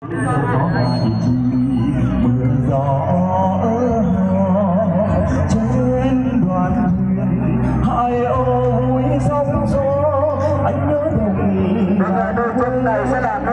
có hai chi mưa gió trên đoàn thuyền hai ô vui sóng gió anh nhớ đồng Và đôi chân này sẽ làm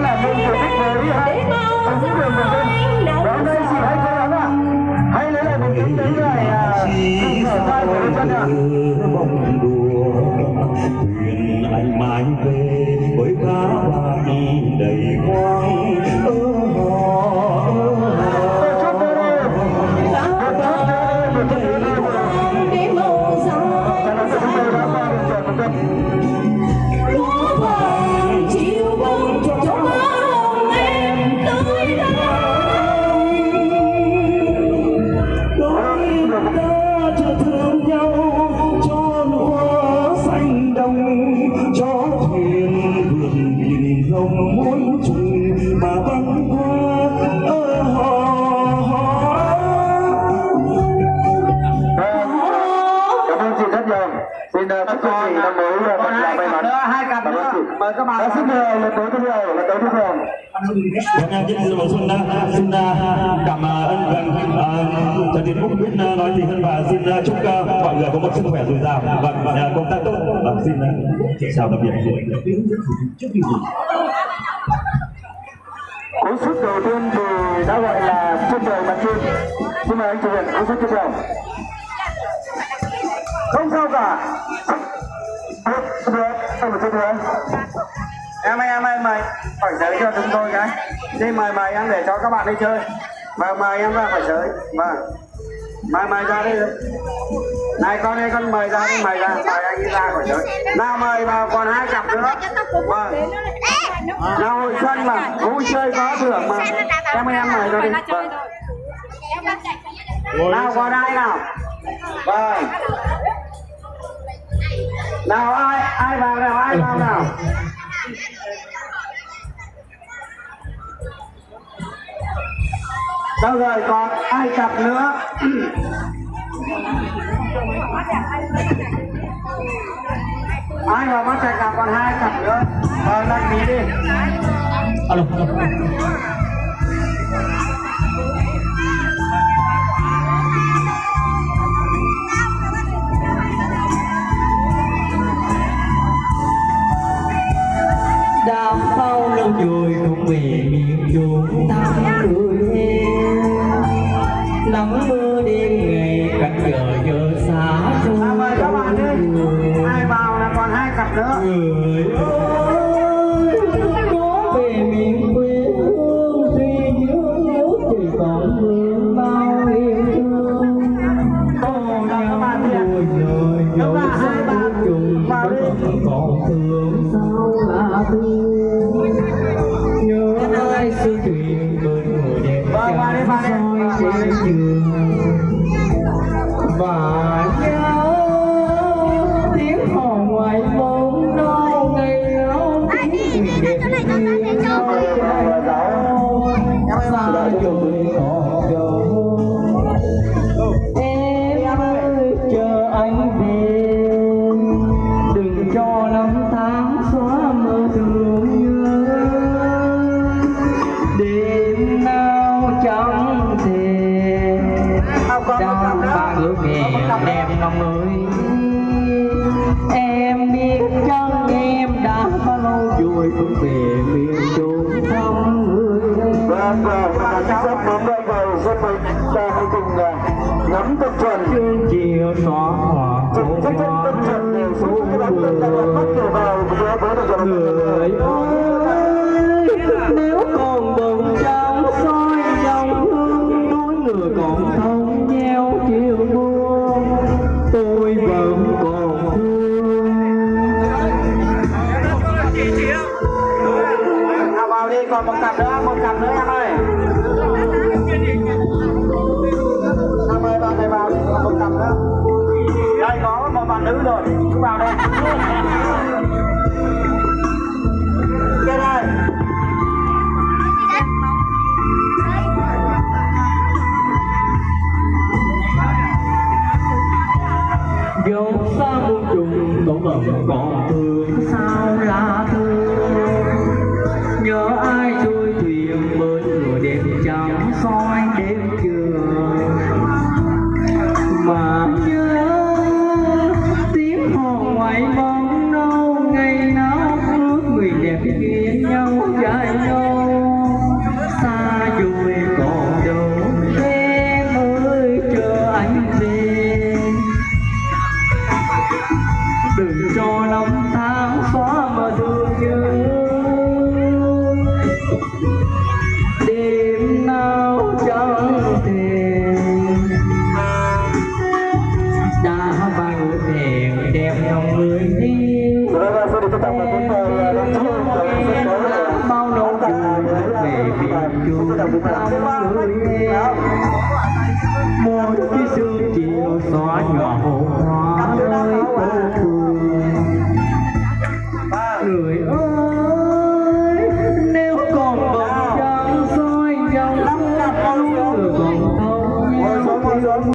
làm nên kỳ tích lại hai mưa nắng. Ơi miền Tây Và hôm nay chị hãy lấy lại bình tĩnh đến ngày à, Và xin mời lần tới tiếp theo, lần tới tiếp theo Vâng, em xin mời Xuân đã xin à, cảm à, ơn vâng à, Trần Tiến Phúc biết à, nói gì hơn và xin à, chúc à, mọi người có một sức khỏe dồi dào vâng à, công tác tốt vâng xin à, chào tạm biệt Cú sút đầu tiên thì đã gọi là trên trời mặt trên Xin mời anh chủ viện cú sút tiếp theo Không sao cả Được, được, nữa em ơi phải giới cho chúng tôi cái đi mời mời em để cho các bạn đi chơi. Và mời em ra phải giới. Vâng. Mời mời ra đi. Này, con ơi, con mời ra đi, mời ra. Mời anh đi ra khỏi giới. Nào, mời vào còn hai cặp nữa. Vâng. Nào, hội xuân mà. Vui chơi có thưởng mà. Em em mời ra đi. Vâng. Nào qua ai nào? Vâng. Nào, ai ai vào nào? Ai vào nào? Đâu rồi, còn ai cặp nữa? Ai vào bắt chạy cặp còn hai cặp nữa? Vâng đăng ký đi. Alo. Đã bao lâu rồi không về miền chốn ta cười nắng mưa đêm ngày cạnh giờ giờ xa nào mời các bạn đi. ai vào là còn hai cặp nữa. Người ơi có về miền quê hương tuy nhớ nhớ chỉ còn mưa bao yêu thương. Có nhau đôi lời dấu sao trùng vẫn còn thương. Sao là thương có cặp đang nữa. ba ước nghèo em năm ơi em biết chăng em đã bao lâu. Rồi không về miền chốn thăm người em Vâng, và và sắp đến đây rồi, xin mời ta hãy cùng còn một cặp nữa, một cặp nữa em ơi. Em ơi, bạn này vào còn một cặp nữa. Đây, có một bạn nữ rồi cứ vào đây. Cái đây. Gõ Để không bỏ lỡ những video hấp dẫn I gave you. Một cái sương chiều xóa